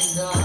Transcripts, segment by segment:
Ram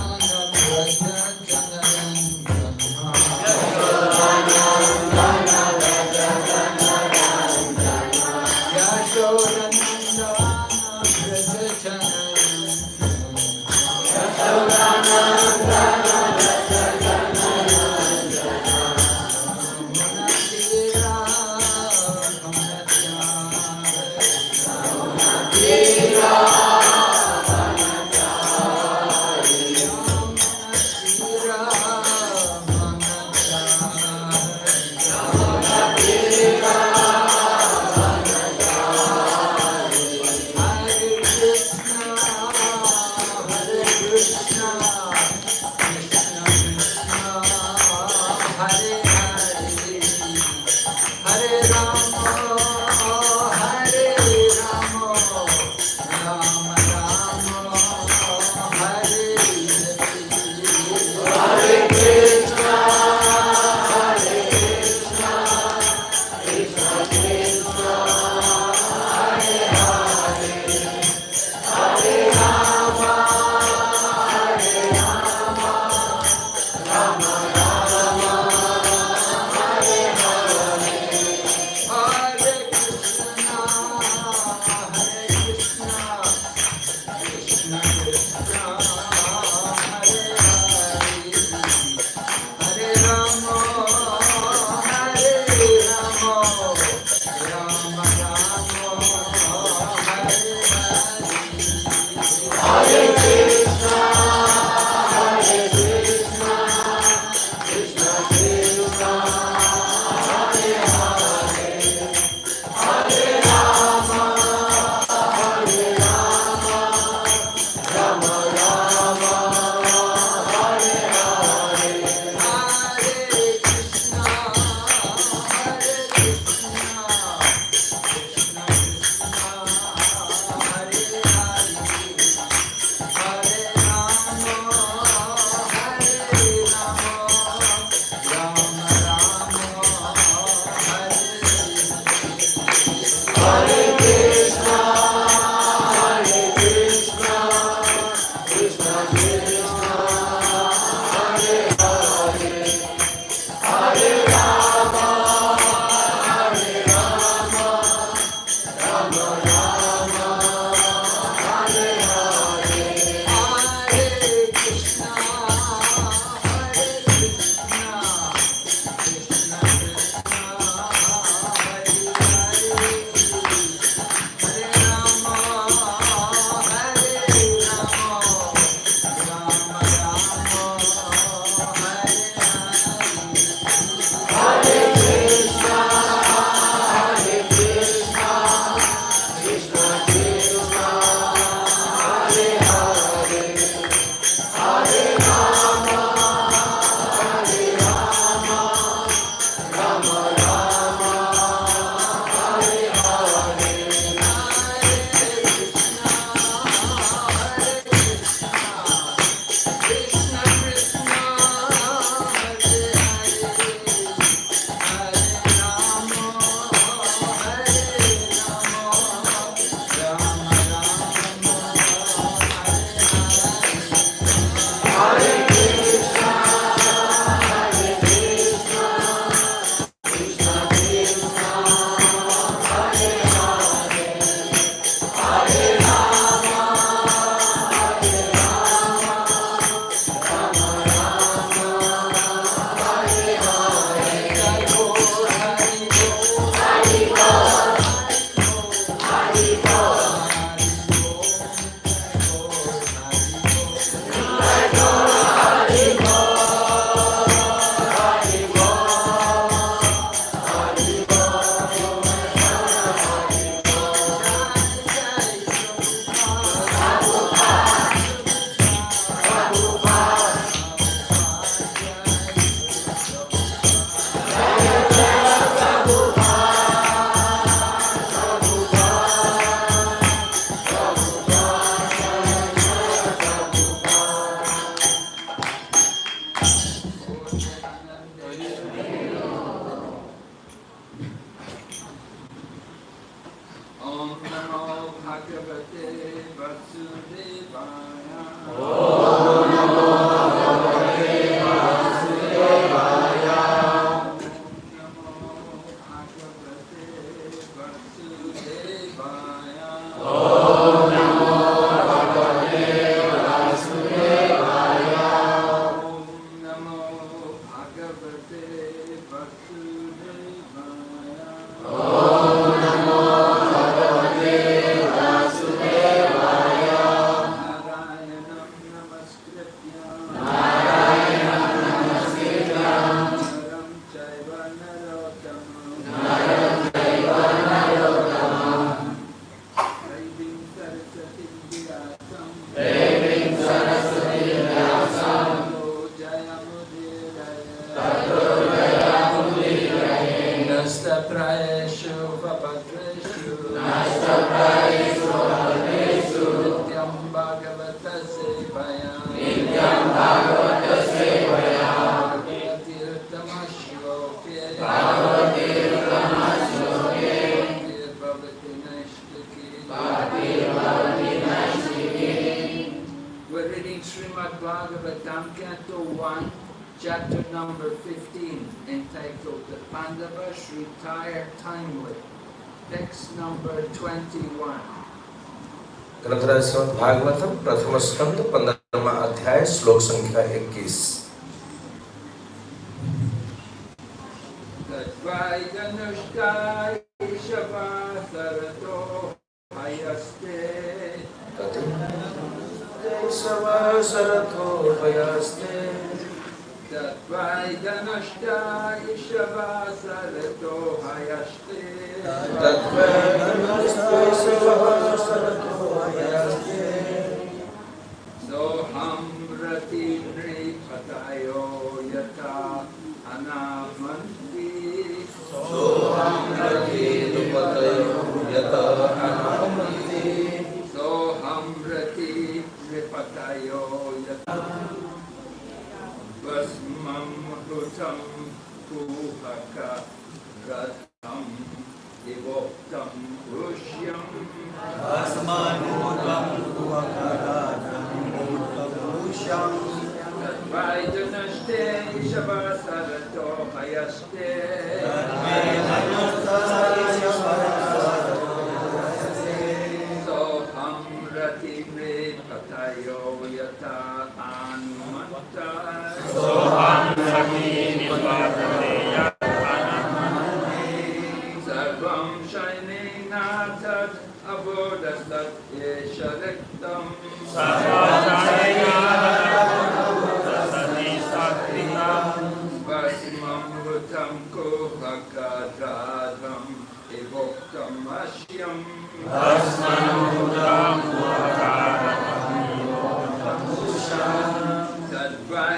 വശ്യം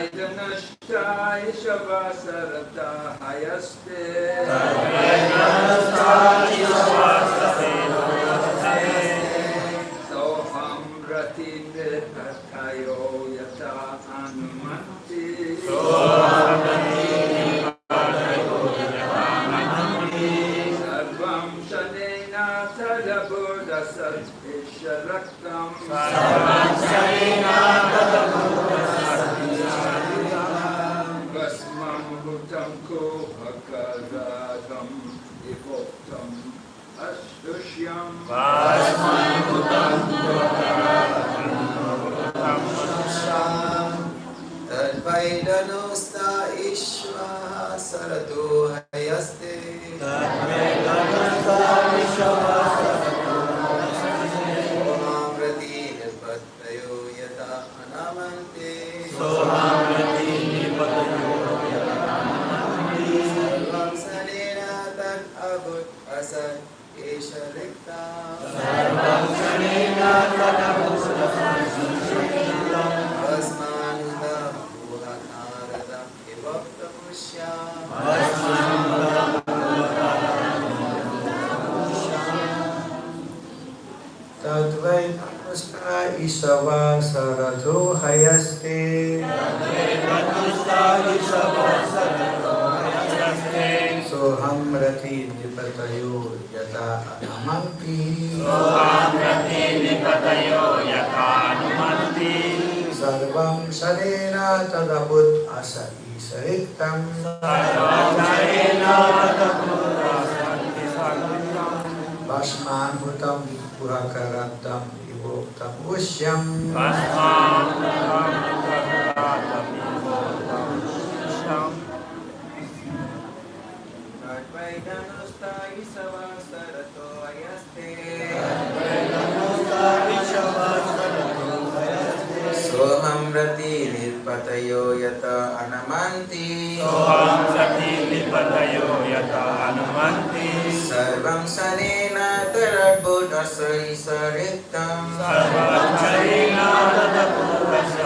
सर्वैर्नष्टाय शवसरता हयस्ते Paz, Mãe do शरणं भस्मान्भुतं पुरकरब्दं विभोक्तं उष्यम् निपतयो यत हनुमन्तिपतयो यत हनुमन्ति। सर्वं शनेन तरणपुटसरिसरिक्तं सर्वं शनेन तर्पुशैसरितं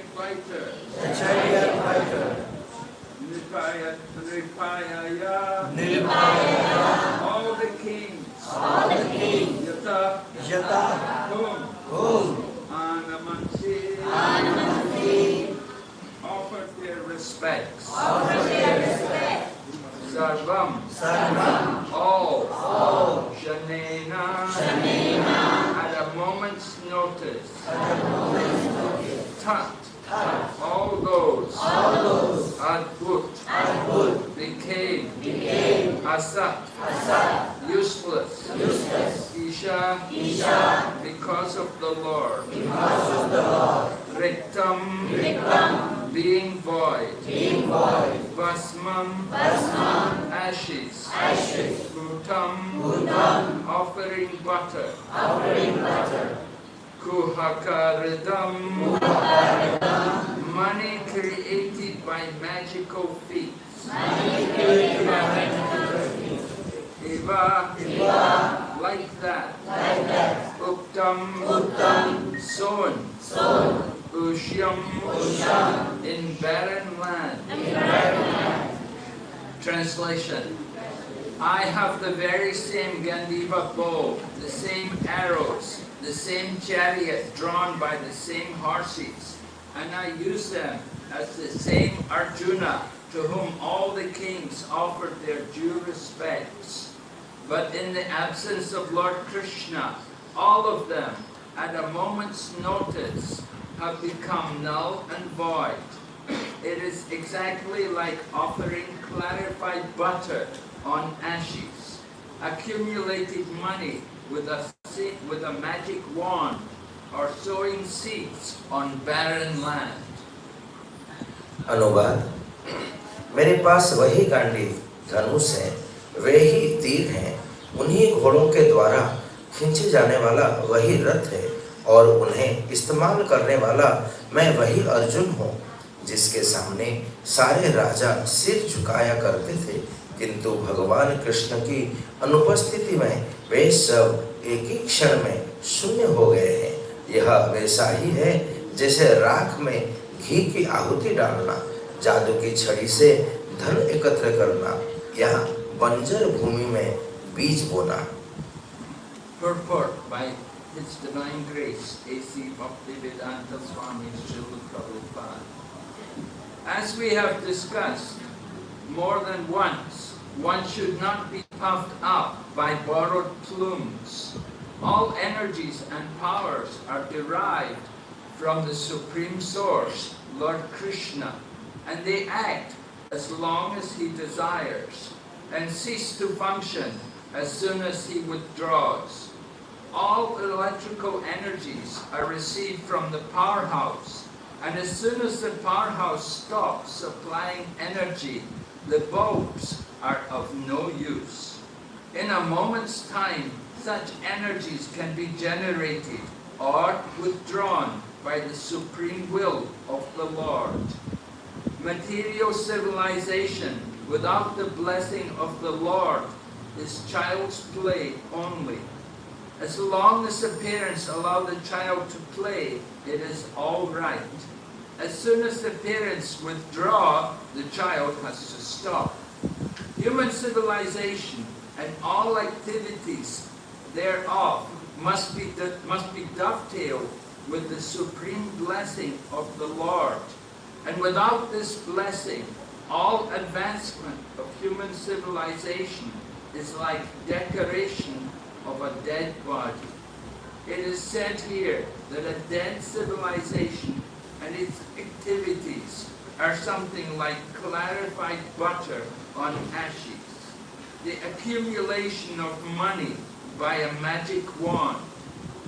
chariot fighter. The chariot fighter. Nipaya. Nipayaya. Nilpaya. All the kings. All the kings. Yata. Yata. Whom? Whom? Anamansi. Anamati. Offered their respects. Offer their respect. Sarvam. Sarvam. All. All. Shanena. Shanena. At a moment's notice. At a moment's notice. Tat. All those. All those. Adbhut. Adbhut. Became. Became. Asat. Asat. Useless. Useless. Isha. Isha. Because of the Lord. Because of the Lord. Riktam. Riktam. Being void. Being void. Basmam. Basmam. Ashes. Ashes. Bhutam. Bhutam. Offering butter. Offering butter. Kuhakaridam. Muhakaridam. Money created by magical feats. Money created by magical feet. Eva. Eva. Like that. Like that. Uktam. Uttam. Sown. Sown. Ushyam. Usham. In barren land. In barren land. Translation. I have the very same Gandiva bow, the same arrows, the same chariot drawn by the same horses, and I use them as the same Arjuna to whom all the kings offered their due respects. But in the absence of Lord Krishna, all of them, at a moment's notice, have become null and void. It is exactly like offering clarified butter on ashes, accumulated money with a, with a magic wand, or sowing seeds on barren land. अनुवाद। मेरे पास वही गांडी धनुष है वे ही तीर हैं। उन्हीं घोड़ों के द्वारा खींचे जाने वाला वही रथ है और उन्हें इस्तेमाल करने वाला मैं वही अर्जुन हूँ जिसके सामने सारे राजा सिर झुकाया करते थे। किंतु भगवान कृष्ण की अनुपस्थिति में वे सब एक ही क्षण में शून्य हो गए हैं। यह वैसा ही है जैसे राख में घी की आहुति डालना जादू की छड़ी से धन एकत्र करना या बंजर भूमि में बीज बोना। As we have discussed more than once, one should not be puffed up by borrowed plumes. All energies and powers are derived from the Supreme Source, Lord Krishna, and they act as long as He desires and cease to function as soon as He withdraws. All electrical energies are received from the powerhouse, and as soon as the powerhouse stops supplying energy, the bulbs are of no use. In a moment's time, such energies can be generated or withdrawn by the supreme will of the Lord. Material civilization without the blessing of the Lord is child's play only. As long as the parents allow the child to play, it is all right. As soon as the parents withdraw, the child has to stop. Human civilization and all activities thereof must be, must be dovetailed with the supreme blessing of the Lord. And without this blessing, All advancement of human civilization is like decoration of a dead body. It is said here that a dead civilization and its activities are something like clarified butter on ashes, the accumulation of money by a magic wand,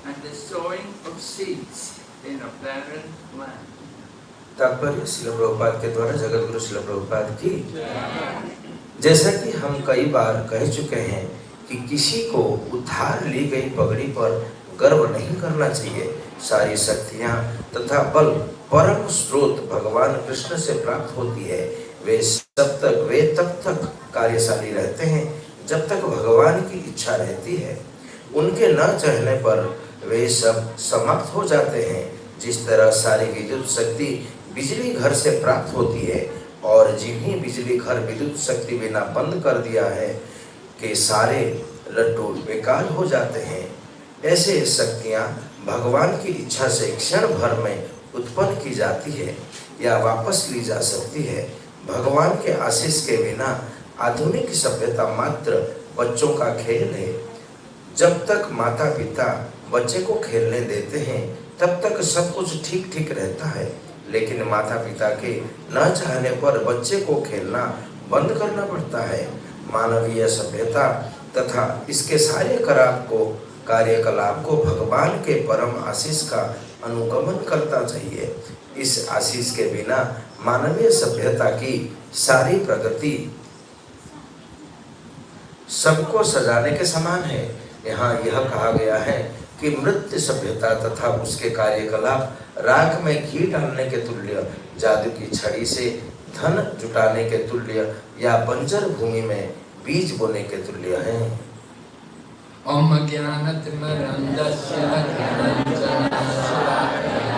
and the sowing of seeds in a barren land. तात्पर्य शिल प्रभुपाद के द्वारा जगत गुरु शिल प्रभुपाद की। जैसा कि हम कई बार कह चुके हैं कि किसी को उधार ली गई पगड़ी पर गर्व नहीं करना चाहिए। सारी शक्तियाँ तथा बल परम स्रोत भगवान कृष्ण से प्राप्त होती है। वे सब तक वे तब तक कार्यशाली रहते हैं, जब तक भगवान की इच्छा रहती है। उनके न चाहने पर वे सब समाप्त हो जाते हैं। जिस तरह सारी विद्युत शक्ति बिजली घर से प्राप्त होती है और जिन्हें बिजली घर विद्युत शक्ति बिना बंद कर दिया है, के सारे लड्डू बेकार हो जाते हैं। ऐसे शक्तियाँ भगवान की इच्छा से क्षण भर में उत्पन्न की जाती है या वापस ली जा सकती है। भगवान के आशीष के बिना आधुनिक सभ्यता मात्र बच्चों का खेल है। जब तक माता पिता बच्चे को खेलने देते हैं, तब तक सब कुछ ठीक ठीक रहता है। लेकिन माता पिता के न चाहने पर बच्चे को खेलना बंद करना पड़ता है। मानवीय सभ्यता तथा इसके सारे कराप को, कार्यकलाप को भगवान के परम आशीष का अनुगमन करता चाहिए। इस आशीष के बिना मानवीय सभ्यता की सारी प्रगति सबको सजाने के समान है। यहाँ यह कहा गया है कि मृत्यु सभ्यता तथा उसके कार्यकलाप राख में घी डालने के तुल्य, जादू की छड़ी से धन जुटाने के तुल्य या बंजर भूमि में बीज बोने के तुल्य है। Jnanatimarandasya Jnananjana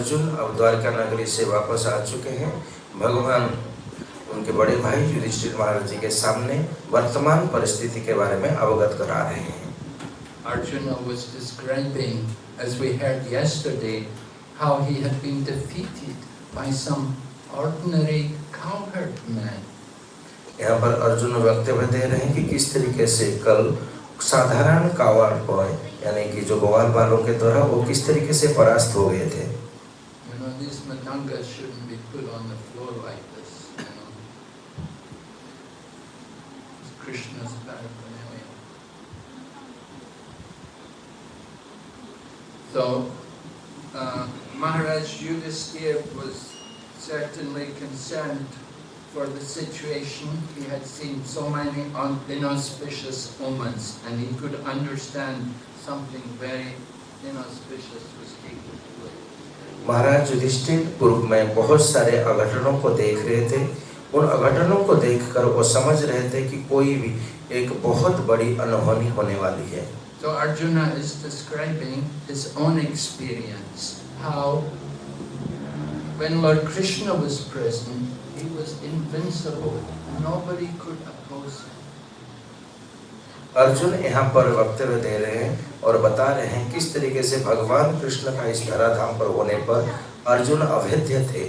अर्जुन अब द्वारका नगरी से वापस आ चुके हैं। भगवान उनके बड़े भाई युधिष्ठिर महाराज जी के सामने वर्तमान परिस्थिति के बारे में अवगत करा रहे हैं। Arjuna was describing, as we heard yesterday, how he had been defeated by some ordinary cowherd man. यहाँ पर अर्जुन वक्तव्य दे रहे हैं कि किस तरीके से कल साधारण कावार बॉय यानी कि जो ग्वाल बालों के द्वारा वो किस तरीके से परास्त हो गए थे। These shouldn't be put on the floor like this, you know. It's Krishna's paraphernalia. So, uh, Maharaj Yudhisthira was certainly concerned for the situation. He had seen so many inauspicious omens and he could understand something very inauspicious was. महाराज युधिष्ठिर, पूर्व में बहुत सारे अघटनों को देख रहे थे। उन अघटनों को देखकर वो समझ रहे थे कि कोई भी एक बहुत बड़ी अनहोनी होने वाली है। तो Arjun is describing his own experience how when lord Krishna was present he was invincible nobody could Arjun यहाँ पर वक्तव्य दे रहे हैं और बता रहे हैं किस तरीके से भगवान कृष्ण का इस धराधाम पर होने पर अर्जुन अभेद्य थे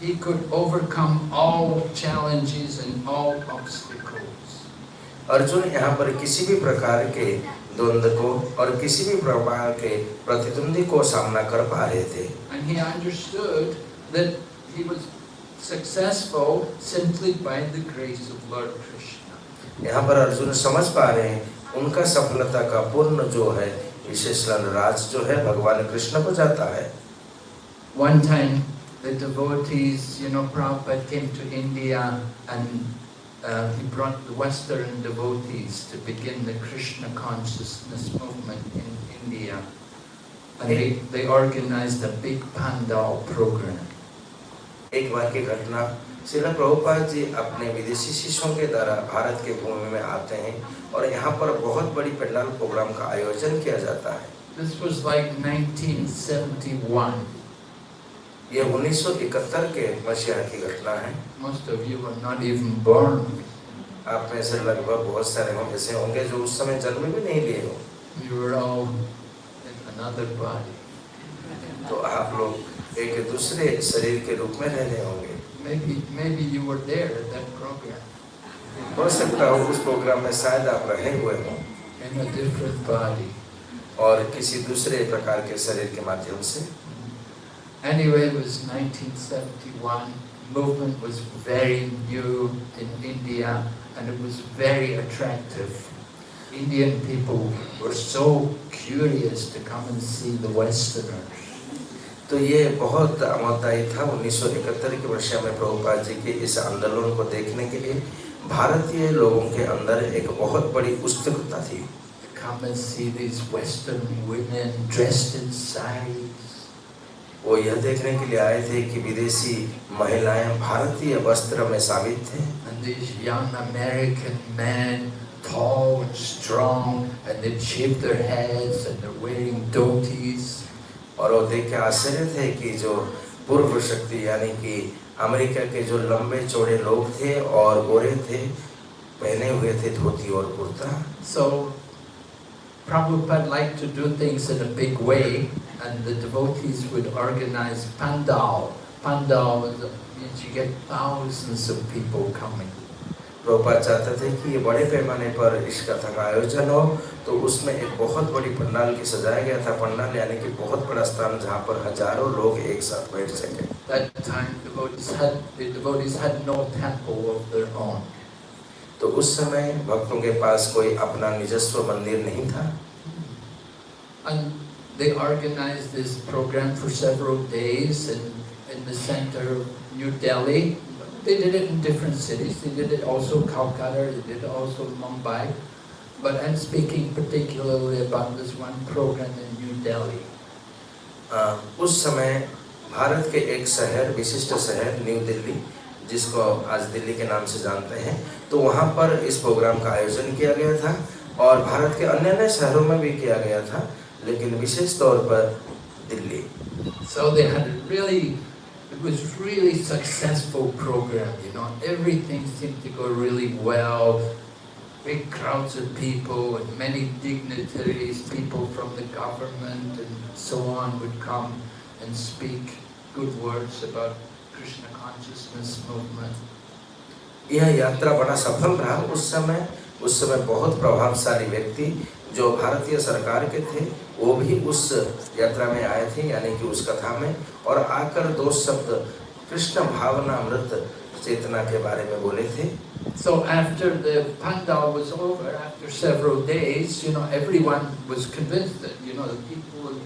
He could overcome all challenges and all obstacles. Arjun यहाँ पर किसी भी प्रकार के द्वंद्व को और किसी भी प्रकार के प्रतिद्वंदी को सामना कर पा रहे थे And he understood that he was successful simply by the grace of Lord Krishna. यहाँ पर अर्जुन समझ पा रहे हैं उनका सफलता का पूर्ण जो है विशेष राज जो है भगवान कृष्ण को जाता है One time, the devotees, you know, Prabhupada came to India and uh, he brought the Western devotees to begin the Krishna consciousness movement in India. And they, they organized a big pandal program. एक बार की घटना शिला प्रभुपाद जी अपने विदेशी शिष्यों के द्वारा भारत के भूमि में आते हैं और यहाँ पर बहुत बड़ी पंडाल प्रोग्राम का आयोजन किया जाता है This was like 1971. ये 1971 के मसीहा की घटना है Most of you were not even born. आप में से लगभग बहुत सारे हम ऐसे होंगे जो उस समय जन्म भी नहीं लिए हो You were all in another body. तो आप लोग एक दूसरे शरीर के रूप में रह रहे होंगे Maybe, maybe you were there at that program हो सकता हो उस प्रोग्राम में शायद आप रहे हुए हों in a different body. और किसी दूसरे प्रकार के शरीर के माध्यम से Anyway, it was 1971. Movement was very new in India and it was very attractive. Indian people were so curious to come and see the Westerners. तो ये बहुत अमरदायी था उन्नीस सौ इकहत्तर के वर्ष में प्रभुपाल जी के इस आंदोलन को देखने के लिए। भारतीय लोगों के अंदर एक बहुत बड़ी उत्सुकता थी। वो यह देखने के लिए आए थे कि विदेशी महिलाएँ भारतीय वस्त्र में शामिल थे। And. और वो देख के आश्चर्य थे कि जो पूर्व शक्ति यानी कि अमेरिका के जो लंबे चौड़े लोग थे और गोरे थे पहने हुए थे धोती और kurta So Prabhupada liked to do things in a big way, and the devotees would organize pandal. Pandal means you get thousands of people coming. रोपा चाहते थे कि ये बड़े पैमाने पर इस कथा का आयोजन हो तो उसमें एक बहुत बड़ी पंडाल की सजाया गया था। पंडाल यानी कि बहुत बड़ा स्थान जहाँ पर हज़ारों लोग एक साथ बैठ सके। तो उस समय भक्तों के पास कोई अपना निजस्व मंदिर नहीं था। They organized this program for several days in, in the center New Delhi, They did it in different cities. They did it also Calcutta, they did it also Mumbai. But I'm speaking particularly about this one program in New Delhi. अ, उस समय भारत के एक शहर विशिष्ट शहर new Delhi जिसको आज दिल्ली के नाम से जानते हैं तो वहाँ पर इस प्रोग्राम का आयोजन किया गया था और भारत के अन्य अन्य शहरों में भी किया गया था लेकिन विशेष तौर पर Delhi So they had really, was really successful program, you know. Everything seemed to go really well. big crowds of people and many dignitaries, people from the government and so on would come and speak good words about Krishna consciousness movement. यह यात्रा बड़ा सफल रहा उस समय उस समय बहुत प्रभावशाली व्यक्ति जो भारतीय सरकार के थे वो भी उस यात्रा में आए थे यानी कि उस कथा में और आकर दो शब्द कृष्ण भावना अमृत चेतना के बारे में बोले थे So after the pandal was over, after several days, you know, everyone was convinced that, you know, the people in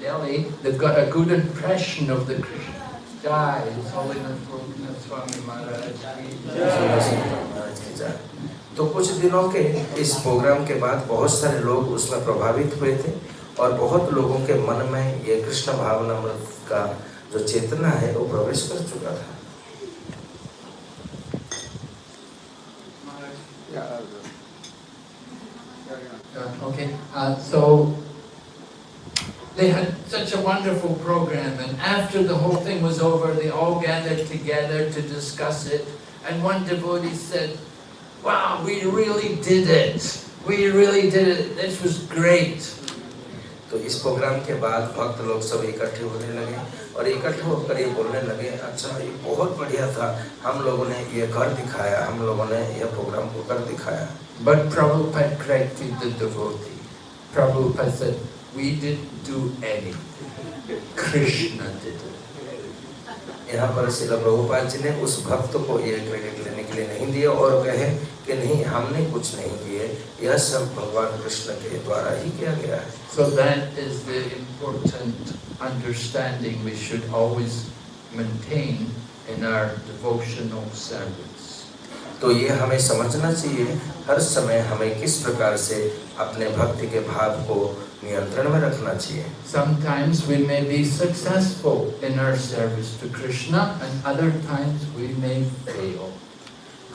Delhi, they've got a good impression of the Krishna. Jai, His Holiness Gopinath Swami Maharaj. की जय। तो कुछ दिनों के इस programme के बाद बहुत सारे लोग उसमें प्रभावित हुए थे और बहुत लोगों के मन में ये कृष्ण भावना का जो चेतना है वो प्रवेश कर चुका था Uh, okay, uh, so they had such a wonderful program, and after the whole thing was over, they all gathered together to discuss it. And one devotee said, Wow, we really did it! We really did it! This was great! तो इस programme के बाद भक्त लोग सब इकट्ठे होने लगे और इकट्ठे होकर ये बोलने लगे अच्छा ये बहुत बढ़िया था हम लोगों ने ये कर दिखाया हम लोगों ने यह प्रोग्राम को कर दिखाया But Prabhupada corrected the devotee. Prabhupada said, We didn't do anything. Krishna did it. यहाँ पर शिल प्रभुपाद जी ने उस भक्त को यह क्रेडिट लेने के लिए नहीं दिया और कहे कि नहीं हमने कुछ नहीं किए यह सब भगवान कृष्ण के द्वारा ही किया गया है So that is the important understanding we should always maintain in our devotional service. तो ये हमें समझना चाहिए हर समय हमें किस प्रकार से अपने भक्ति के भाव को नियंत्रण में रखना चाहिए Sometimes we may be successful in our service to Krishna and other times we may fail.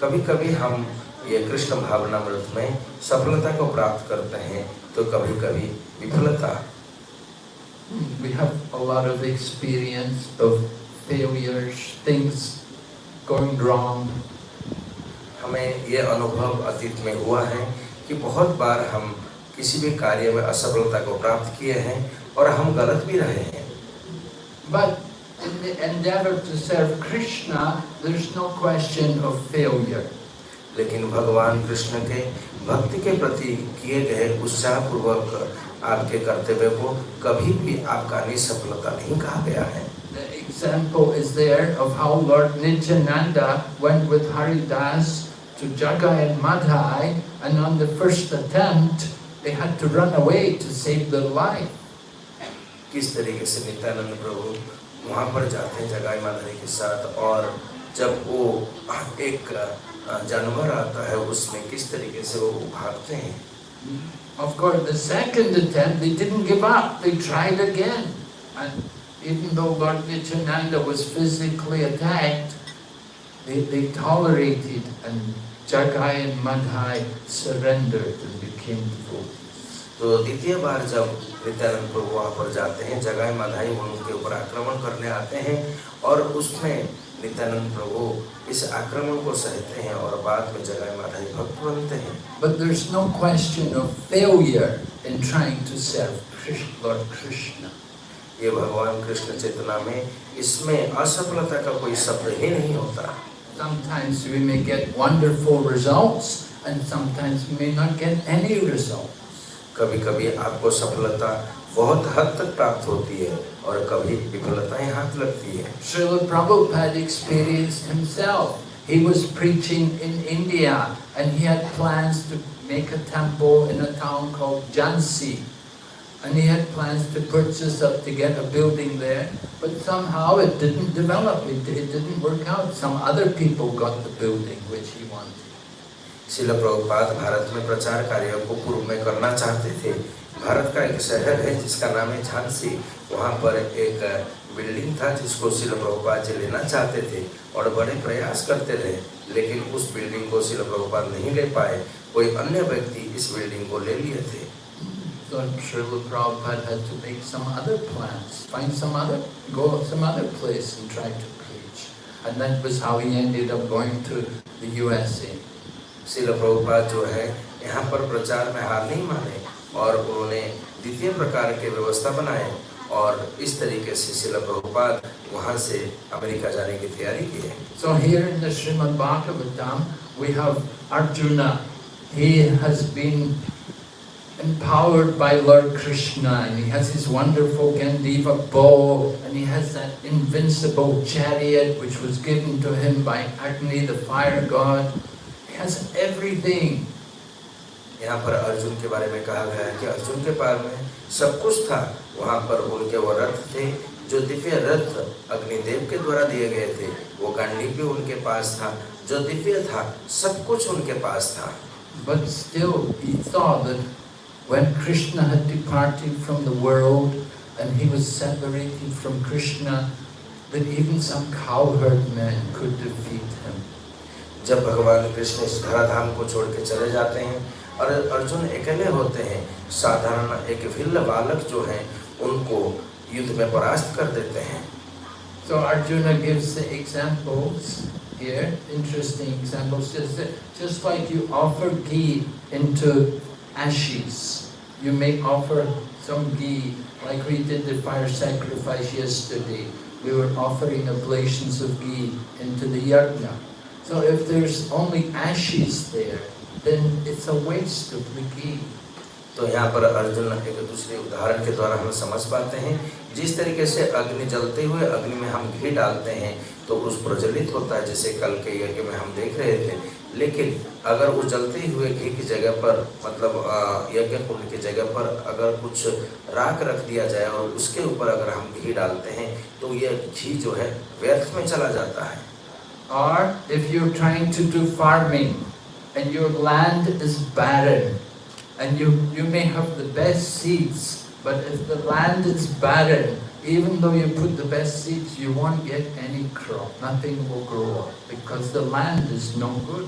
कभी कभी हम ये कृष्ण भावनामृत में सफलता को प्राप्त करते हैं तो कभी कभी विफलता We have a lot of experience of failures, things going wrong. हमें ये अनुभव अतीत में हुआ है कि बहुत बार हम किसी भी कार्य में असफलता को प्राप्त किए हैं और हम गलत भी रहे हैं But in the endeavor to serve Krishna, there's no question of failure. लेकिन भगवान कृष्ण के भक्ति के प्रति किए गए उत्साहपूर्वक आपके कर्तव्य को कभी भी आपका निसफलता नहीं कहा गया है The example is there of how Lord Nityananda went with Haridas to Jagai and Madhai, and on the first attempt, they had to run away to save their life. किस तरीके से नित्यानंद प्रभु वहाँ पर जाते हैं जगाई माधुरी के साथ और जब वो एक जानवर आता है उसमें किस तरीके से वो भागते हैं Of course, the second attempt, they didn't give up, they tried again. And even though Lord Nityananda was physically attacked, they, they tolerated and Jagai and Madhai surrendered and became devotees. तो द्वितीय बार जब नित्यानंद प्रभु वहाँ पर जाते हैं जगाई माधाई उनके ऊपर आक्रमण करने आते हैं और उसमें नित्यानंद प्रभु इस आक्रमण को सहते हैं और बाद में जगाई माधाई भक्त बनते हैं But there's no question of failure in trying to serve Krishna, Lord Krishna. ये भगवान कृष्ण चेतना में इसमें असफलता का कोई शब्द ही नहीं होता Sometimes we may get wonderful results and sometimes we may not get any results. कभी कभी आपको सफलता बहुत हद तक प्राप्त होती है और कभी विफलताएं हाथ लगती है Srila Prabhupada experienced himself. He was preaching in India and he had plans to make a temple in a town called Jhansi. And he had plans to purchase up to get a building there, but somehow it didn't develop, it, it didn't work out. Some other people got the building which he wanted. शिल प्रभुपाद भारत में प्रचार कार्य को पूर्व में करना चाहते थे भारत का एक शहर है जिसका नाम है झांसी वहाँ पर एक बिल्डिंग था जिसको शिल प्रभुपाद जी लेना चाहते थे और बड़े प्रयास करते रहे लेकिन उस बिल्डिंग को शिल प्रभुपाद नहीं ले पाए कोई अन्य व्यक्ति इस बिल्डिंग को ले लिए थे So Srila Prabhupada had to make some other plans, find some other, go some other place and try to preach. And that was how he ended up going to the USA. शिल प्रभुपाद जो है यहाँ पर प्रचार में हार नहीं माने और उन्होंने द्वितीय प्रकार के व्यवस्था बनाए और इस तरीके से शिला प्रभुपाद वहाँ से अमेरिका जाने की तैयारी की है So here in the Srimad Bhagavatam, we have Arjuna. He has been empowered by Lord Krishna and he has his wonderful Gandiva bow and he has that invincible chariot which was given to him by Agni, the fire god. Has everything. यहाँ पर अर्जुन के बारे में कहा गया है कि अर्जुन के पास में सब कुछ था वहाँ पर उनके वो रथ थे जो दिव्य रथ अग्निदेव के द्वारा दिए गए थे वो गांडी भी उनके पास था जो दिव्य था सब कुछ उनके पास था But still he thought that when Krishna had departed from the world and he was separated from Krishna, that even some cowherd men could defeat him. जब भगवान कृष्ण इस धराधाम को छोड़ के चले जाते हैं और अर्जुन अकेले होते हैं साधारण एक भिल्ल बालक जो हैं उनको युद्ध में परास्त कर देते हैं So Arjuna gives examples here, interesting examples, just, just like you offer ghee into ashes, you may offer some ghee, like we did the fire sacrifice yesterday. We were offering oblations of ghee into the yajna. So if there's only ashes there, then it's a waste of the ghee. तो यहाँ पर अर्जुन एक दूसरे उदाहरण के द्वारा हम समझ पाते हैं। जिस तरीके से अग्नि जलते हुए अग्नि में हम घी डालते हैं तो उस प्रज्वलित होता है जैसे कल के यज्ञ में हम देख रहे थे। लेकिन अगर उस जलते हुए घी की जगह पर मतलब यज्ञ कुंड की जगह पर अगर कुछ राख रख दिया जाए और उसके ऊपर अगर हम घी डालते हैं तो यह घी जो है व्यर्थ में चला जाता है। Or if you're trying to do farming and your land is barren and you, you may have the best seeds, but if the land is barren, even though you put the best seeds, you won't get any crop. Nothing will grow up because the land is no good.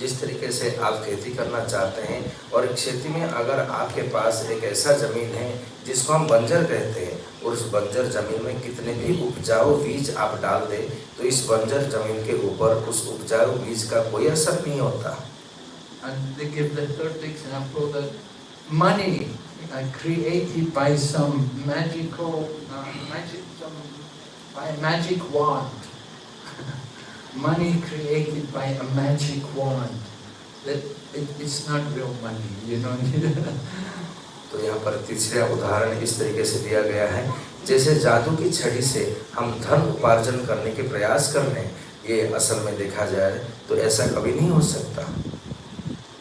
जिस तरीके से आप खेती करना चाहते हैं और खेती में अगर आपके पास एक ऐसा ज़मीन है जिसको हम बंजर कहते हैं और उस बंजर ज़मीन में कितने भी उपजाऊ बीज आप डाल दें तो इस बंजर ज़मीन के ऊपर उस उपजाऊ बीज का कोई असर नहीं होता And they give the third example that money uh, created by some magical, uh, magic, some, by a magic wand. money created by a magic wand. That it, it's not real money, you know. तो यहाँ पर तीसरा उदाहरण इस तरीके से दिया गया है जैसे जादू की छड़ी से हम धन उपार्जन करने के प्रयास कर हैं ये असल में देखा जाए तो ऐसा कभी नहीं हो सकता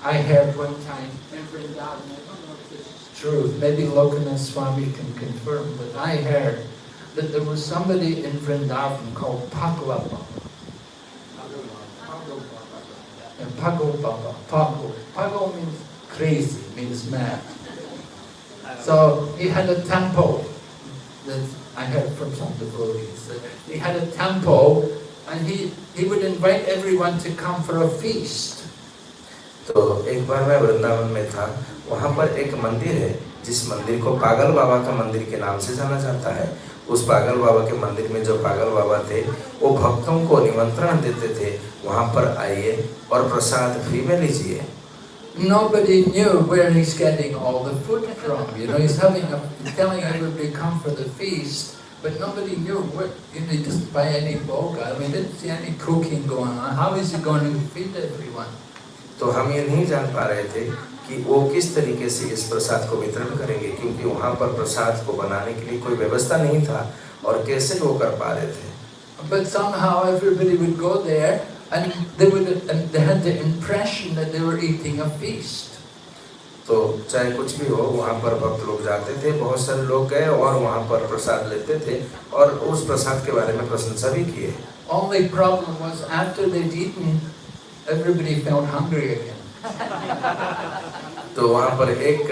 I heard one time in Vrindavan, I don't know if this is true, maybe Lokanath Swami can confirm, but I heard that there was somebody in Vrindavan called Paglava. And Pago Baba, Pago. Pago means crazy, means mad. So he had a temple that I heard from some devotees. that He had a temple and he, he would invite everyone to come for a feast. तो एक बार मैं वृंदावन में था वहाँ पर एक मंदिर है जिस मंदिर को पागल बाबा का मंदिर के नाम से जाना जाता है उस पागल बाबा के मंदिर में जो पागल बाबा थे वो भक्तों को निमंत्रण देते थे वहाँ पर आइए और प्रसाद फ्री में लीजिए Nobody knew where he's getting all the food from. You know, he's having a, he's telling everybody come for the feast, but nobody knew where, you know, he doesn't buy any boga. I mean, didn't see any cooking going on. How is he going to feed everyone? तो हम ये नहीं जान पा रहे थे कि वो किस तरीके से इस प्रसाद को वितरण करेंगे क्योंकि वहाँ पर प्रसाद को बनाने के लिए कोई व्यवस्था नहीं था और कैसे वो कर पा रहे थे But somehow everybody would go there and they would, and they had the impression that they were eating a feast. तो चाहे कुछ भी हो वहाँ पर भक्त लोग जाते थे बहुत सारे लोग गए और वहाँ पर प्रसाद लेते थे और उस प्रसाद के बारे में प्रशंसा भी किए Only problem was after they'd eaten, everybody felt hungry again. तो वहाँ पर एक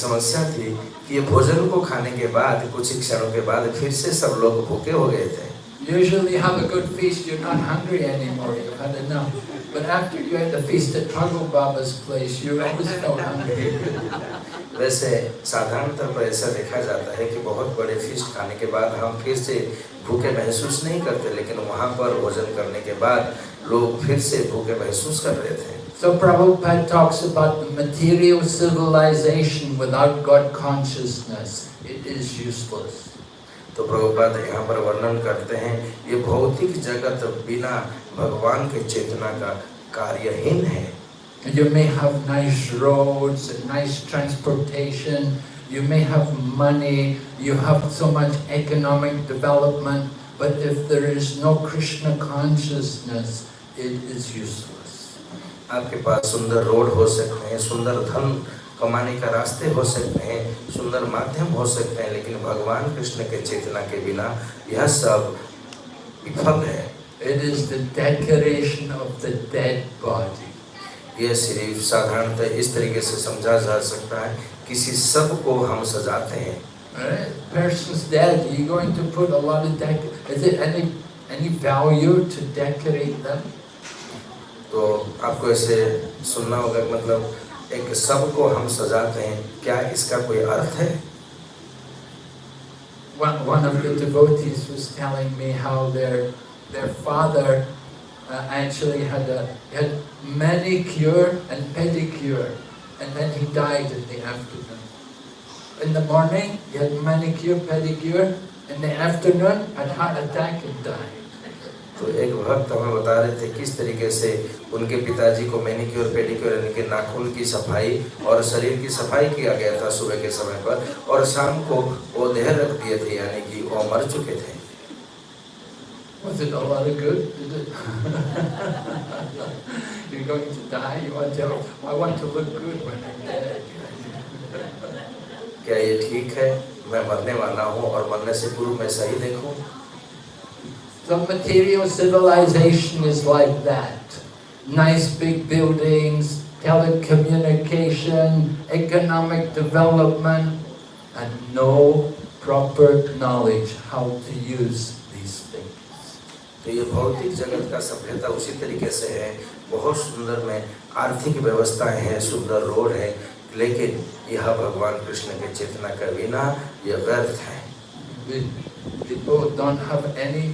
समस्या थी कि ये भोजन को खाने के बाद कुछ ही क्षणों के बाद फिर से सब लोग भूखे हो गए थे Usually you have a good feast, you're not hungry anymore, you've had enough. But after you had the feast at Pago Baba's place, you always felt hungry. वैसे साधारणतः पर ऐसा देखा जाता है कि बहुत बड़े फीस्ट खाने के बाद हम फिर से भूखे महसूस नहीं करते लेकिन वहाँ पर भोजन करने के बाद लोग फिर से भूखे महसूस कर रहे थे So Prabhupada talks about the material civilization without God consciousness. It is useless. तो प्रभुपाद यहाँ पर वर्णन करते हैं ये भौतिक जगत बिना भगवान के चेतना का कार्यहीन है You may have nice roads, nice transportation, you may have money, you have so much economic development, but if there is no Krishna consciousness, it is useless. आपके पास सुंदर रोड हो सकते हैं सुंदर धन कमाने का रास्ते हो सकते हैं सुंदर माध्यम हो सकते हैं लेकिन भगवान कृष्ण के चेतना के बिना यह सब विफल है It is the decoration of the dead body. यह सिर्फ़ साधारणतः इस तरीके से समझा जा सकता है किसी सबको हम सजाते हैं Right? Person's dead, you're going to put a lot of dec. Is it any any value to decorate them? तो आपको ऐसे सुनना होगा मतलब एक सब को हम सजाते हैं क्या इसका कोई अर्थ है One, one of the devotees was telling me how their their father uh, actually had a had manicure and pedicure, and then he died in the afternoon. In the morning, he had manicure, pedicure. In the afternoon, had heart attack and died. तो एक भक्त हमें बता रहे थे किस तरीके से उनके पिताजी को मैनिक्योर पेडिक्योर यानी कि नाखून की सफ़ाई और शरीर की सफ़ाई किया गया था सुबह के समय पर और शाम को वो देह रख दिए थे यानी कि वो मर चुके थे Was it a lot of good? Did it? You're going to die. You want to? I want to look good when I'm dead. क्या ये ठीक है मैं मरने वाला हूँ और मरने से पूर्व मैं सही देखूँ The material civilization is like that. Nice big buildings, telecommunication, economic development, and no proper knowledge how to use these things. तो ये भौतिक जगत का सभ्यता उसी तरीके से है बहुत सुंदर में आर्थिक व्यवस्थाएं हैं सुंदर रोड है लेकिन यह भगवान कृष्ण के चेतना का बिना यह व्यर्थ है The people don't have any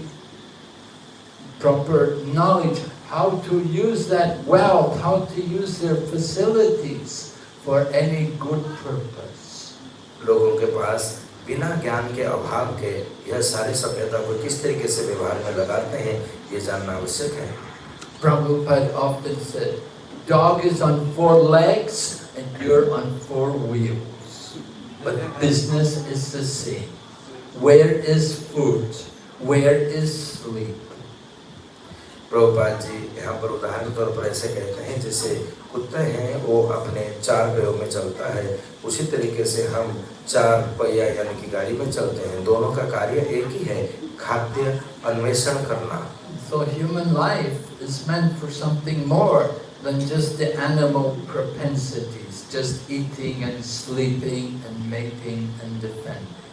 proper knowledge how to use that wealth, how to use their facilities for any good purpose. लोगों के पास बिना ज्ञान के अभाव के यह सारी सभ्यता को किस तरीके से व्यवहार में लगाते हैं ये जानना आवश्यक है Prabhupada often said, dog is on four legs and you're on four wheels. But business is the same. Where is food? Where is sleep? Prabhupada ji यहाँ पर उदाहरण तौर पर ऐसे कहते हैं जैसे कुत्ते हैं वो अपने चार पैरों में चलता है। उसी तरीके से हम चार पहिया यानी कि गाड़ी में चलते हैं। दोनों का कार्य एक ही है खाद्य अन्वेषण करना। So human life is meant for something more than just the animal propensities, just eating and sleeping and mating and defending.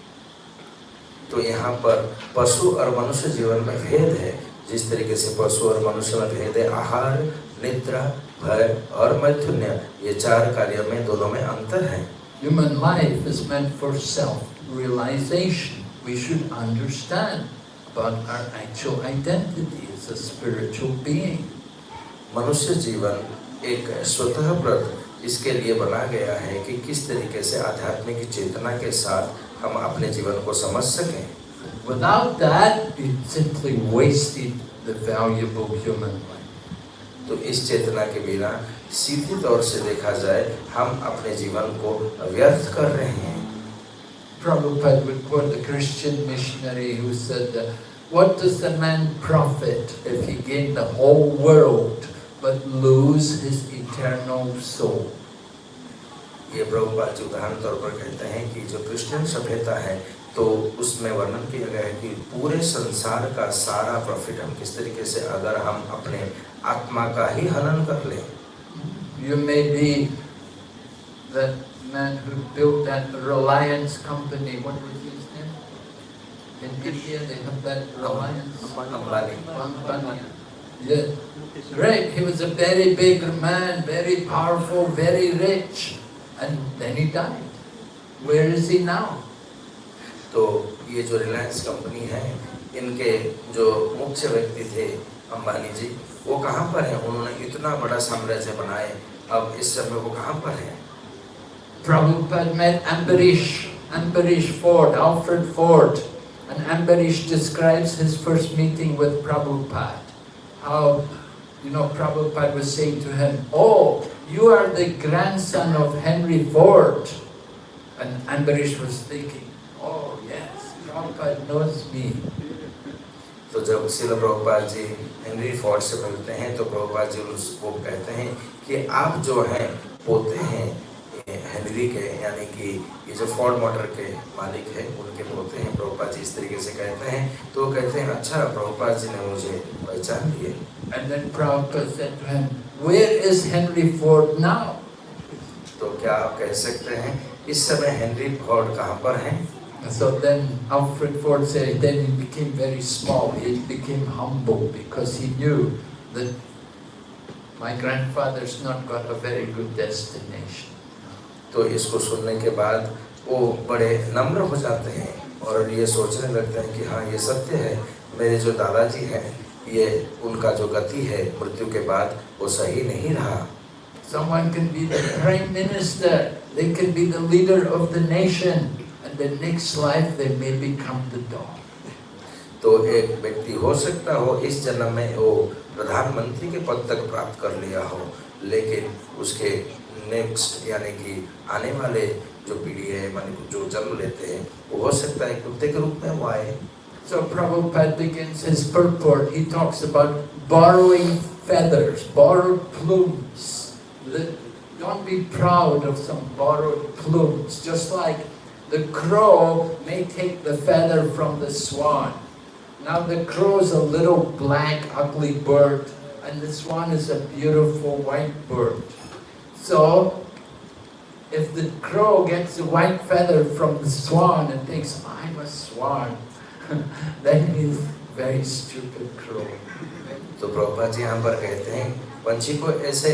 तो यहाँ पर पशु और मनुष्य जीवन में भेद है। जिस तरीके से पशु और मनुष्य में भेद है आहार निद्रा भय और मैथुन्य ये चार कार्य में दोनों में अंतर है Human life is meant for self-realization. We should understand about our actual identity as a spiritual being. मनुष्य जीवन एक स्वतः प्रद इसके लिए बना गया है कि किस तरीके से आध्यात्मिक चेतना के साथ हम अपने जीवन को समझ सकें Without that, you simply wasted the valuable human life. तो इस चेतना के बिना सीधी तौर से देखा जाए हम अपने जीवन को व्यर्थ कर रहे हैं Prabhupada would quote a Christian missionary who said, that, What does the man profit if he gain the whole world but lose his eternal soul? ये प्रभुपाद जी उदाहरण तौर पर कहते हैं कि जो क्रिश्चियन सभ्यता है तो उसमें वर्णन किया गया है कि पूरे संसार का सारा प्रॉफिट हम किस तरीके से अगर हम अपने आत्मा का ही हनन कर लें You may be the man who built that Reliance company. What was his name? In India, they have that Reliance Ambani company. Yeah. Great. He was a very big man, very powerful, very rich. And then he died. Where is he now? तो ये जो Reliance company है इनके जो मुख्य व्यक्ति थे अंबानी जी वो कहाँ पर है उन्होंने इतना बड़ा साम्राज्य बनाए अब इस समय वो कहाँ पर है Prabhupada met Ambarish, Ambarish Ford, Alfred Ford, and Ambarish describes his first meeting with Prabhupada. How, you know, Prabhupada was saying to him, Oh, you are the grandson of Henry Ford. And Ambarish was thinking, Oh, yes, Prabhupada knows me. तो जब शिल Prabhupada ji Henry Ford से मिलते हैं तो प्रभुपाद जी उसको कहते हैं कि आप जो हैं पोते हैं हेनरी के यानी कि ये जो फोर्ड मोटर के मालिक हैं उनके पोते हैं प्रभुपाद जी इस तरीके से कहते हैं तो वो कहते हैं अच्छा प्रभुपाद जी ने मुझे पहचान लिए And then Prabhupada said to him, Where is Henry Ford now? तो क्या आप कह सकते हैं इस समय हेनरी फोर्ड कहाँ पर हैं so then Alfred Ford said, then he became very small, he became humble because he knew that my grandfather's not got a very good destination. तो इसको सुनने के बाद वो बड़े नम्र हो जाते हैं और ये सोचने लगते हैं कि हाँ ये सत्य है मेरे जो दादाजी हैं ये उनका जो गति है मृत्यु के बाद वो सही नहीं रहा Someone can be the prime minister, they can be the leader of the nation, and the next life they may become the dog. तो एक व्यक्ति हो सकता हो इस जन्म में वो प्रधानमंत्री के पद तक प्राप्त कर लिया हो लेकिन उसके नेक्स्ट यानी कि आने वाले जो पीढ़ी है माने जो जन्म लेते हैं वो हो सकता है कुत्ते के रूप में वो आए So Prabhupada begins his purport. He talks about borrowing feathers, borrowed plumes. Don't be proud of some borrowed plumes. Just like the crow may take the feather from the swan. Now the crow is a little black, ugly bird, and the swan is a beautiful white bird. So, if the crow gets a white feather from the swan and thinks, I'm a swan, then he's very stupid crow. तो प्रभुपाद जी यहाँ पर कहते हैं पंछी को ऐसे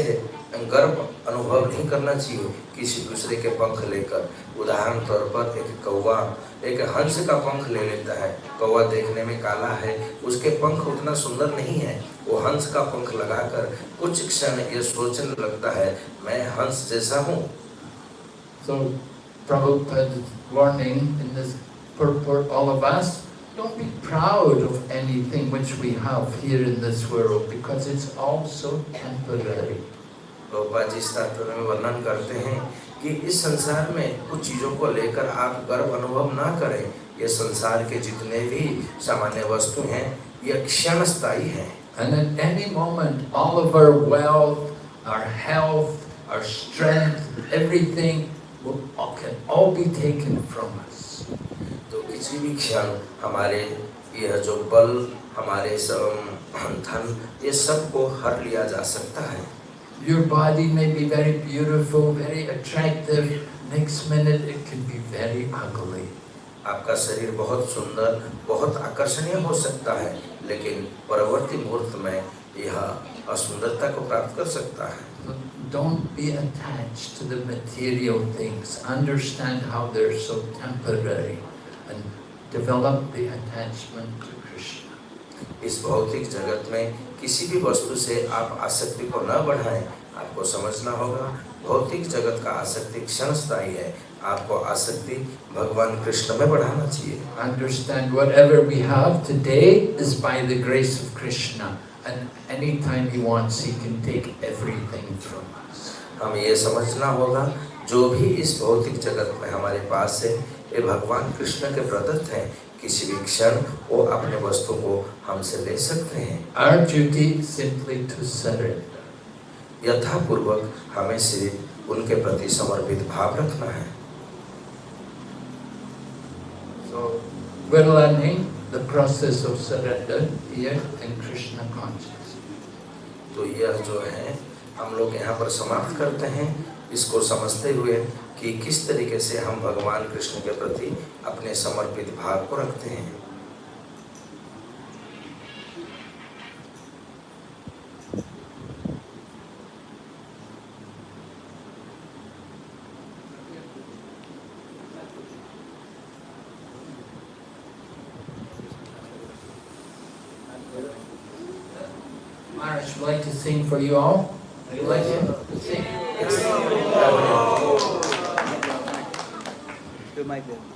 गर्व अनुभव नहीं करना चाहिए किसी दूसरे के पंख लेकर। उदाहरण तौर पर एक कौवा एक हंस का पंख ले लेता है। कौवा देखने में काला है उसके पंख उतना सुंदर नहीं है। वो हंस का पंख लगाकर कुछ क्षण ये सोचने लगता है मैं हंस जैसा हूँ। So, Don't be proud of anything which we have here in this world because it's all so temporary. Prabhupada ji इस तात्पर्य में वर्णन करते हैं कि इस संसार में कुछ चीज़ों को लेकर आप गर्व अनुभव ना करें। ये संसार के जितने भी सामान्य वस्तु हैं ये क्षण स्थायी हैं। And at any moment, all of our wealth, our health, our strength, everything will, can all be taken from us. तो किसी भी क्षण हमारे यह जो बल हमारे सब धन ये सबको हर लिया जा सकता है। Your body may be very beautiful, very attractive. Next minute, it can be very ugly. आपका शरीर बहुत सुंदर बहुत आकर्षणीय हो सकता है लेकिन परवर्ती मुहूर्त में यह असुंदरता को प्राप्त कर सकता है So Don't be attached to the material things. Understand how they're so temporary and develop the attachment to Krishna. इस भौतिक जगत में किसी भी वस्तु से आप आसक्ति को न बढ़ाएँ आपको समझना होगा भौतिक जगत का आसक्ति क्षण स्थायी है आपको आसक्ति भगवान कृष्ण में बढ़ाना चाहिए Understand whatever we have today is by the grace of Krishna. And anytime he wants, he can take everything from us. हम ये समझना होगा जो भी इस भौतिक जगत में हमारे पास है ये भगवान कृष्ण के प्रदत्त हैं किसी भी क्षण वो अपने वस्तु को हमसे ले सकते हैं। Our duty simply to surrender यथापूर्वक हमें सिर्फ़ उनके प्रति समर्पित भाव रखना है। So where learning the process of surrender here in Krishna तो यह जो है हम लोग यहाँ पर समाप्त करते हैं। इसको समझते हुए कि किस तरीके से हम भगवान कृष्ण के प्रति अपने समर्पित भाव को रखते हैं Maharaj like to sing for you all. Would you like to sing? Đưa my goal.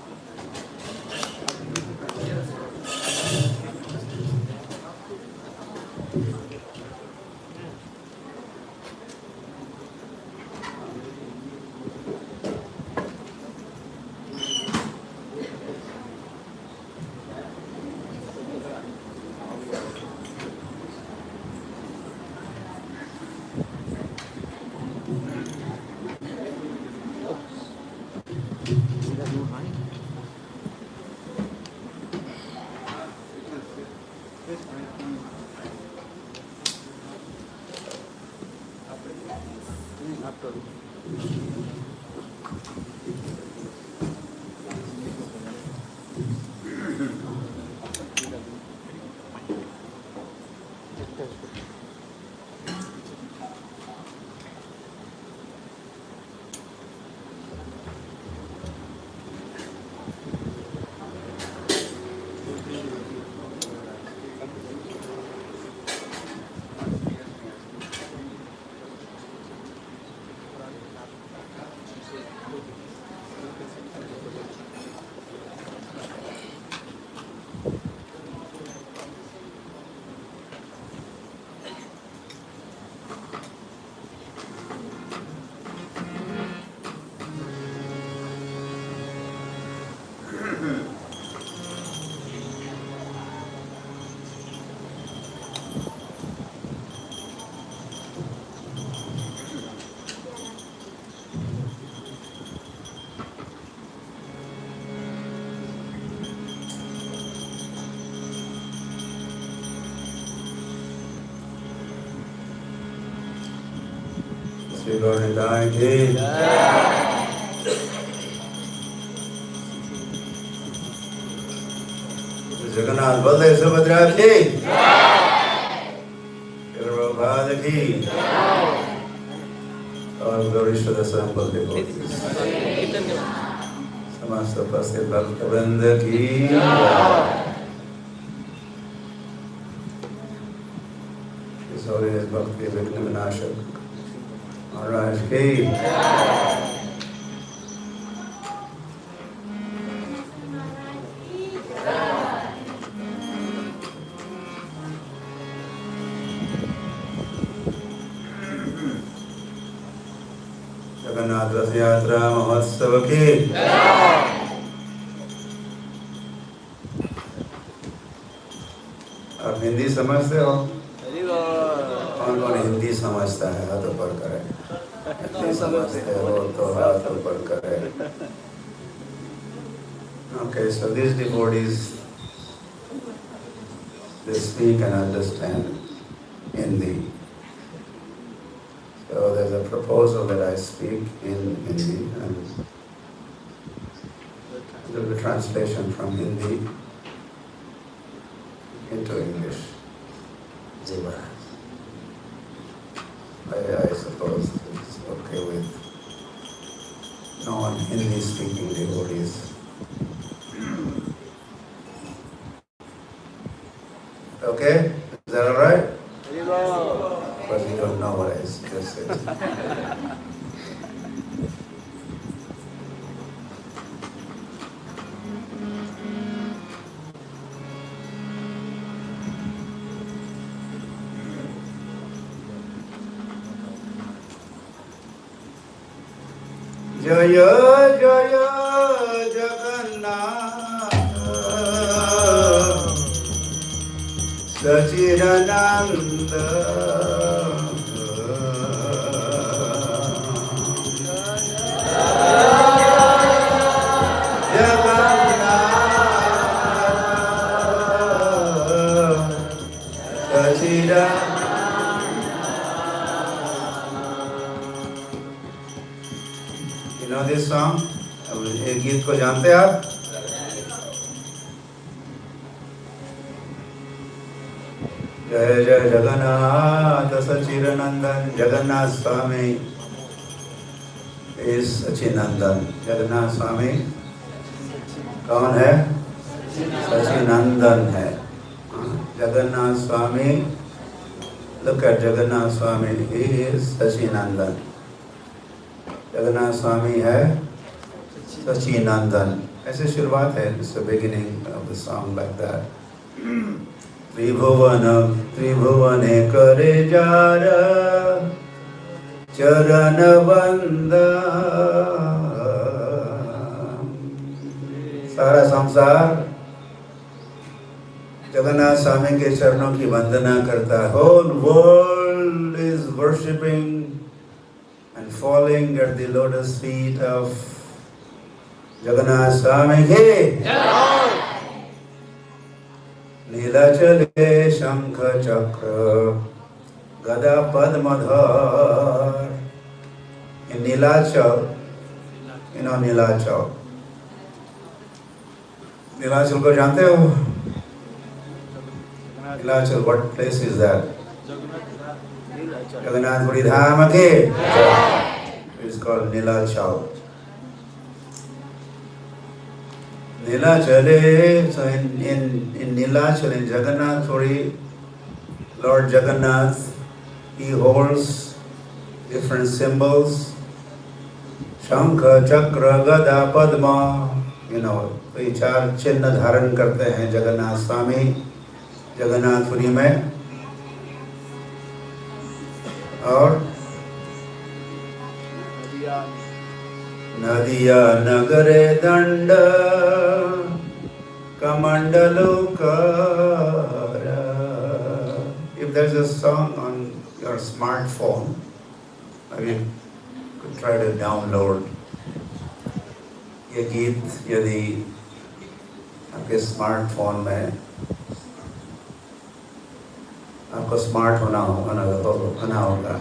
Shri गौरदाय की जगन्नाथ बलदेव सुभद्रा की प्रभात की और गौरीश्वर संपत्ति समस्त उपस्थित भक्त वृंद की और इस भक्त के RSK. They speak and understand जय जय ये गीत को जानते हैं आप? जय जय जगन्नाथ सचिरनंदन जगन्नाथ स्वामी। इस सचिनंदन जगन्नाथ स्वामी। कौन है? सचिनंदन है। हाँ, जगन्नाथ स्वामी। Look at Jagannath Swami. He is Sachinandan. है। Sachinandan. ऐसे शुरुआत है. It's the beginning of the song like that. त्रिभुवन त्रिभुवने करे जार चरण बंदा सारा संसार जगन्नाथ स्वामी के चरणों की वंदना करता है whole world is worshipping and following at the lotus feet of Jagannath Swami के नीलाचले शंख चक्र गदा पद्मधर नीलाचल you know नीलाचल। नीलाचल को जानते हो? Nilachal what place is that? Jagannathpuri धाम के। it's called Nilachal. नीलाचले so in in in Nilachal in Jagannath Puri Lord Jagannath he holds different symbols Shankha, शंख चक्र गदा पद्म यू नो ये चार चिन्ह धारण करते हैं जगन्नाथ स्वामी जगन्नाथपुरी में और नदिया नगरे दंड कमंडलु कर if there's a song on your smartphone, I mean could try to download ये गीत यदि आपके स्मार्टफ़ोन में आपको स्मार्ट होना होना होना होगा।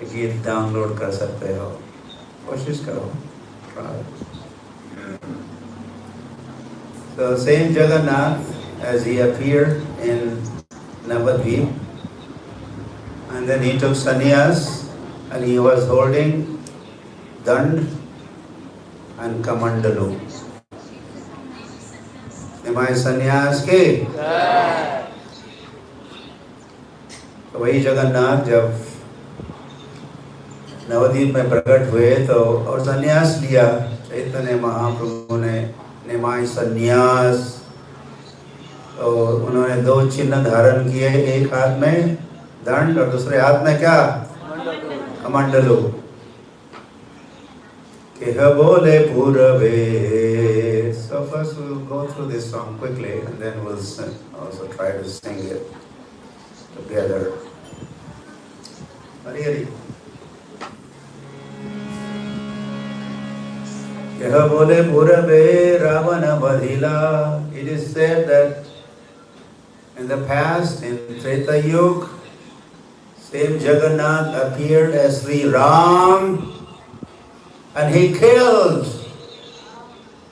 ये गीत डाउनलोड कर सकते हो। कोशिश करो try. So Saint Jagannath as he appeared in Navadvip and then he took sannyas and he was holding dand and kamandalu. Nimai संन्यास के तो वही जगन्नाथ जब नवदीप में प्रकट हुए तो और संन्यास लिया। चैतन्य महाप्रभु ने निमाय संन्यास। और उन्होंने दो चिन्ह धारण किए, एक हाथ में दंड और दूसरे हाथ में क्या? कमंडलो। बोले पूरवे It is said that in the past, in Treta Yuga, same Jagannath appeared as Sri Ram and he killed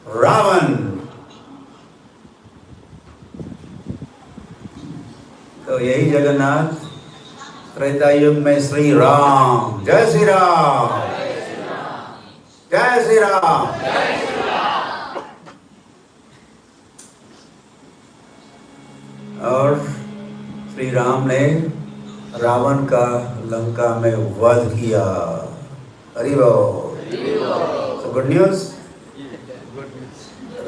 Ravan. तो यही जगन्नाथ त्रेता युग में श्री राम जय श्री राम जय श्री राम। और श्री राम ने रावण का लंका में वध किया। Hari so good news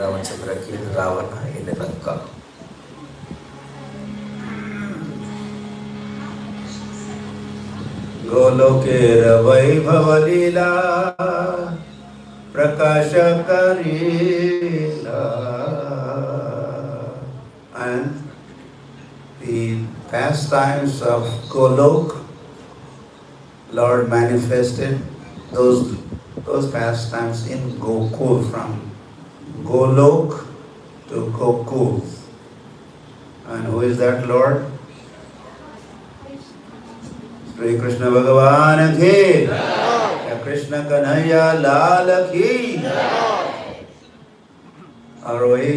Ramchandra की रावण इन लंका। गोलोके वैभव लीला। प्रकाश Karila and the pastimes of Golok, Lord manifested those those pastimes in Gokul from Golok to Gokul. And who is that Lord? Shri Krishna भगवान की या कृष्ण कन्हैया लाल की और वही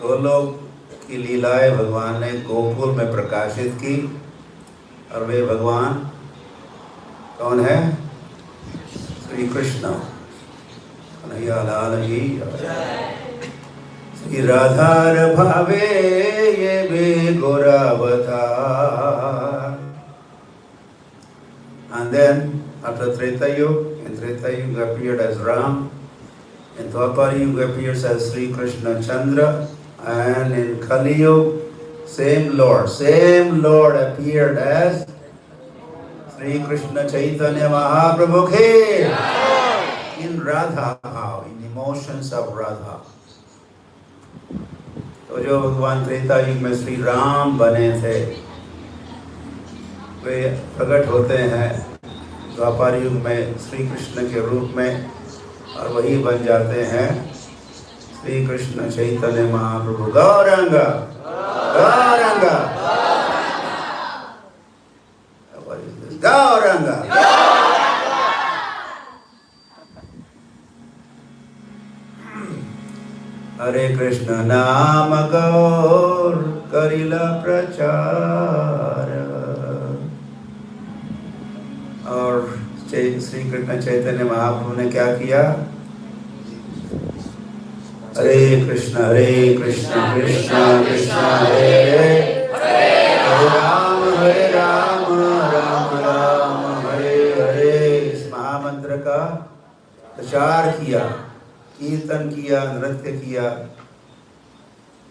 गोलोक की लीलाएँ भगवान ने गोकुल में प्रकाशित की। और वे भगवान कौन है? श्री कृष्ण। कन्हैया लाल की श्री राधार भावे ये भी गोरावतार And then after Treta Yuga, in Treta Yuga appeared as Ram, in Dwapara Yuga appears as Sri Krishna Chandra, and in Kali Yuga, same Lord, same Lord appeared as Sri Krishna Chaitanya Mahaprabhu Ke in Radha, in emotions of Radha. तो जो भगवान त्रेता युग में श्री राम बने थे वे प्रकट होते हैं द्वापर युग में श्री कृष्ण के रूप में, और वही बन जाते हैं श्री कृष्ण चैतन्य महाप्रभु। गौरंग! गौरंग? गौरंग! हरे कृष्ण नाम गौर करिला प्रचार। और श्री कृष्ण चैतन्य महाप्रभु ने क्या किया? हरे कृष्ण हरे कृष्ण कृष्ण कृष्ण, हरे हरे राम हरे राम राम राम, हरे हरे। इस महामंत्र का प्रचार किया, कीर्तन किया, नृत्य किया।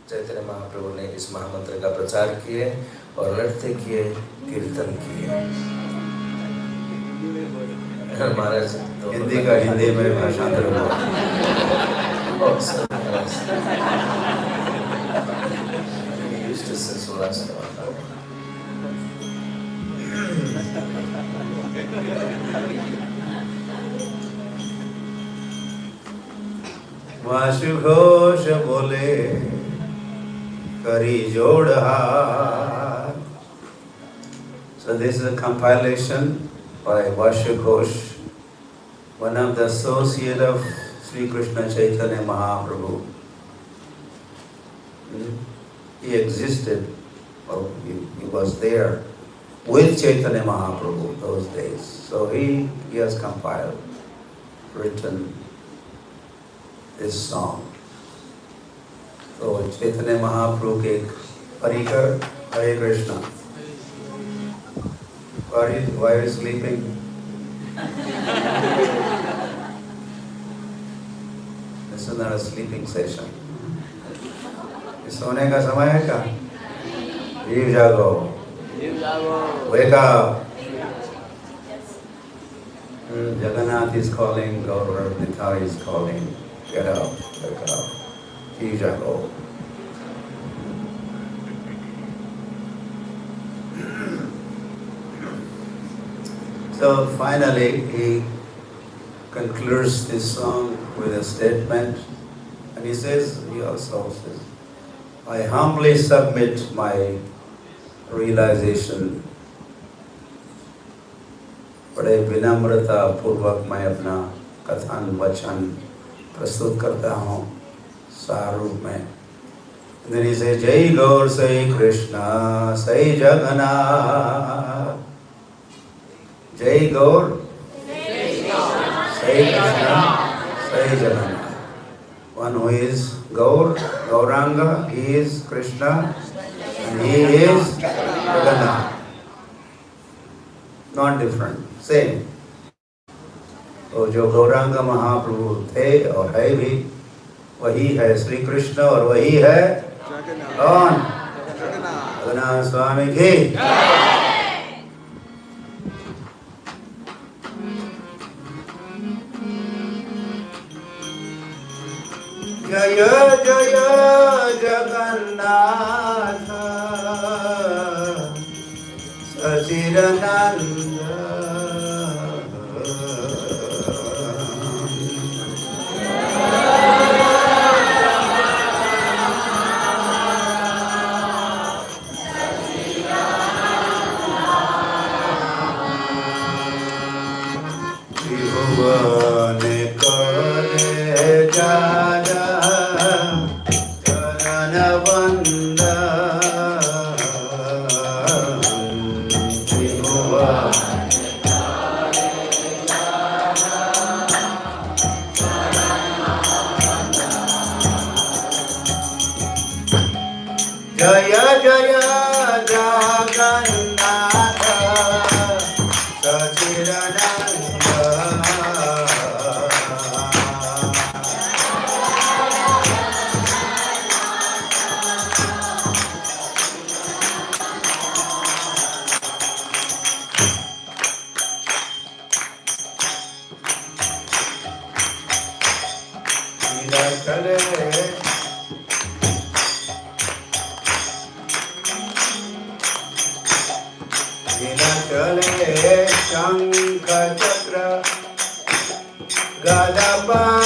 चैतन्य महाप्रभु ने इस महामंत्र का प्रचार किए और नृत्य किए, कीर्तन किए। महाराज तो हिंदी का हिंदी में भाषांतर us. वासु घोष बोले करी जोड़ हाथ। So this is a compilation by Vasya one of the associate of Sri Krishna Chaitanya Mahaprabhu. Hmm? He existed, or he, he was there with Chaitanya Mahaprabhu those days. So he, he has compiled, written this song. So Chaitanya Mahaprabhu ke Parikar Hare Krishna. Why are you, why are you sleeping? This is not a sleeping session. ये सोने का समय है क्या? जीव जागो. Wake up. Hmm, Jagannath is calling, Gaurav Nitai is calling. Get up, wake up. जीव जागो. So finally, he concludes this song with a statement, and he says, he also says, I humbly submit my realization बड़े विनम्रता पूर्वक मैं अपना कथन वचन प्रस्तुत करता हूँ सारूप में जय गौर सई कृष्ण सई जगन्नाथ जय गौर। सही जना सही जना one who is Gaur Gauranga is Krishna and he is Jagannath not different same तो जो गौरांग महाप्रभु थे और है भी वही है श्री कृष्ण और वही है कौन? जगन्नाथ। स्वामी जी जय जगन्नाथ। सचिरनन्द नीलाचले शंख चक्र गदपाल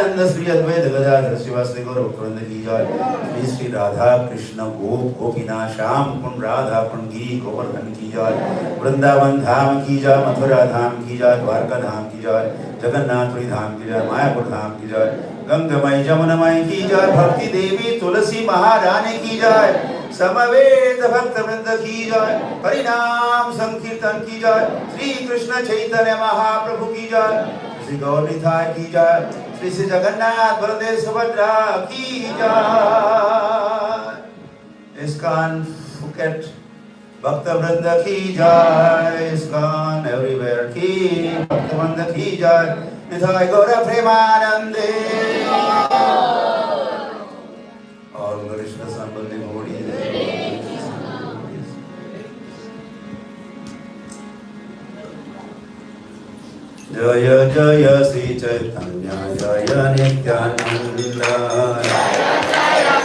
नित्यानंद श्री अद्वैत गदाधर शिवासि गौरव वृंद की जय श्री श्री राधा कृष्ण गोप गोपीना श्याम कुंड राधा कुंड की गोवर्धन की जय वृंदावन धाम की जय मथुरा धाम की जय द्वारका धाम की जय जगन्नाथपुरी धाम की जय मायापुर धाम की जय गंगमय जमुनमय की जय भक्ति देवी तुलसी महारानी की जय समवेत भक्त वृंद की जय परिणाम संकीर्तन की जय श्री कृष्ण चैतन्य महाप्रभु की जय श्री गौरीथाय की जय। श्री जगन्नाथ बलदेव सुभद्रा की जय। इसकान फुकेट भक्त वृंद की जय। इसकान एवरीवेयर की भक्त वृंद की जय। निधाय गौर प्रेमानंदे। और कृष्ण संबंधी Jaya Jaya Sri Chaitanya Jaya Nityananda Jaya Jaya